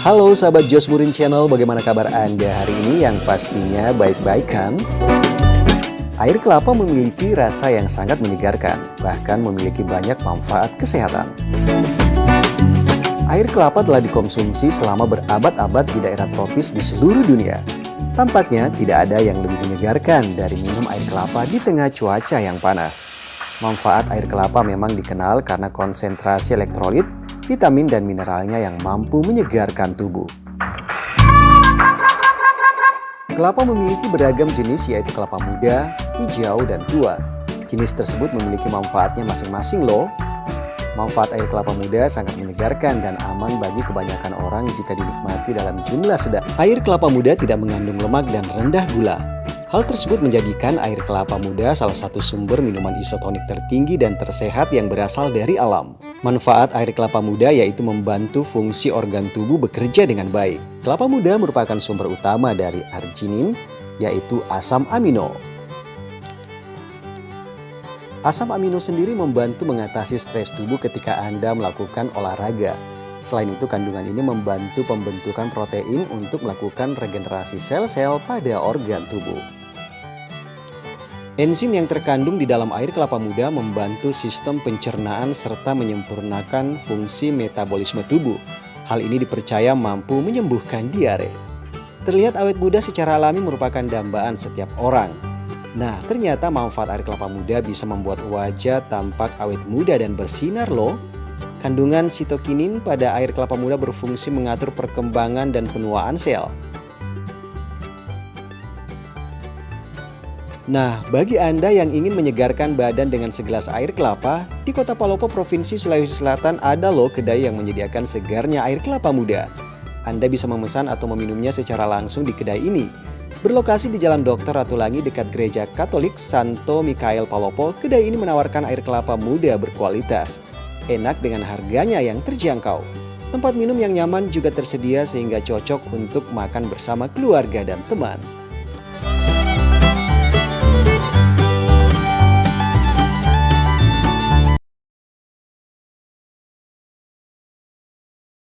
Halo sahabat Jos Burin Channel, bagaimana kabar Anda hari ini yang pastinya baik-baik kan? Air kelapa memiliki rasa yang sangat menyegarkan, bahkan memiliki banyak manfaat kesehatan. Air kelapa telah dikonsumsi selama berabad-abad di daerah tropis di seluruh dunia. Tampaknya tidak ada yang lebih menyegarkan dari minum air kelapa di tengah cuaca yang panas. Manfaat air kelapa memang dikenal karena konsentrasi elektrolit vitamin dan mineralnya yang mampu menyegarkan tubuh. Kelapa memiliki beragam jenis yaitu kelapa muda, hijau, dan tua. Jenis tersebut memiliki manfaatnya masing-masing loh. Manfaat air kelapa muda sangat menyegarkan dan aman bagi kebanyakan orang jika dinikmati dalam jumlah sedang. Air kelapa muda tidak mengandung lemak dan rendah gula. Hal tersebut menjadikan air kelapa muda salah satu sumber minuman isotonik tertinggi dan tersehat yang berasal dari alam. Manfaat air kelapa muda yaitu membantu fungsi organ tubuh bekerja dengan baik. Kelapa muda merupakan sumber utama dari arginin, yaitu asam amino. Asam amino sendiri membantu mengatasi stres tubuh ketika Anda melakukan olahraga. Selain itu, kandungan ini membantu pembentukan protein untuk melakukan regenerasi sel-sel pada organ tubuh. Enzim yang terkandung di dalam air kelapa muda membantu sistem pencernaan serta menyempurnakan fungsi metabolisme tubuh. Hal ini dipercaya mampu menyembuhkan diare. Terlihat awet muda secara alami merupakan dambaan setiap orang. Nah, ternyata manfaat air kelapa muda bisa membuat wajah tampak awet muda dan bersinar loh. Kandungan sitokinin pada air kelapa muda berfungsi mengatur perkembangan dan penuaan sel. Nah, bagi Anda yang ingin menyegarkan badan dengan segelas air kelapa, di kota Palopo, Provinsi Sulawesi Selatan ada loh kedai yang menyediakan segarnya air kelapa muda. Anda bisa memesan atau meminumnya secara langsung di kedai ini. Berlokasi di Jalan Dokter Ratulangi dekat Gereja Katolik Santo Mikael Palopo, kedai ini menawarkan air kelapa muda berkualitas. Enak dengan harganya yang terjangkau. Tempat minum yang nyaman juga tersedia sehingga cocok untuk makan bersama keluarga dan teman.